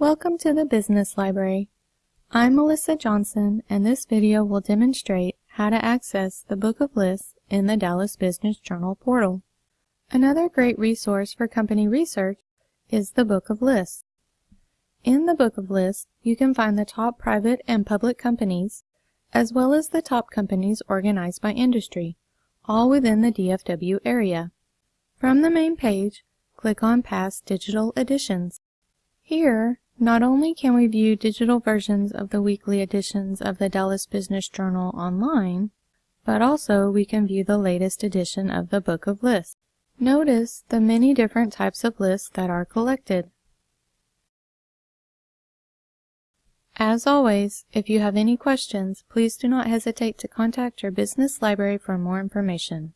Welcome to the Business Library. I'm Melissa Johnson and this video will demonstrate how to access the Book of Lists in the Dallas Business Journal portal. Another great resource for company research is the Book of Lists. In the Book of Lists, you can find the top private and public companies, as well as the top companies organized by industry, all within the DFW area. From the main page, click on Past Digital Editions. Here, not only can we view digital versions of the weekly editions of the Dallas Business Journal online, but also we can view the latest edition of the Book of Lists. Notice the many different types of lists that are collected. As always, if you have any questions, please do not hesitate to contact your business library for more information.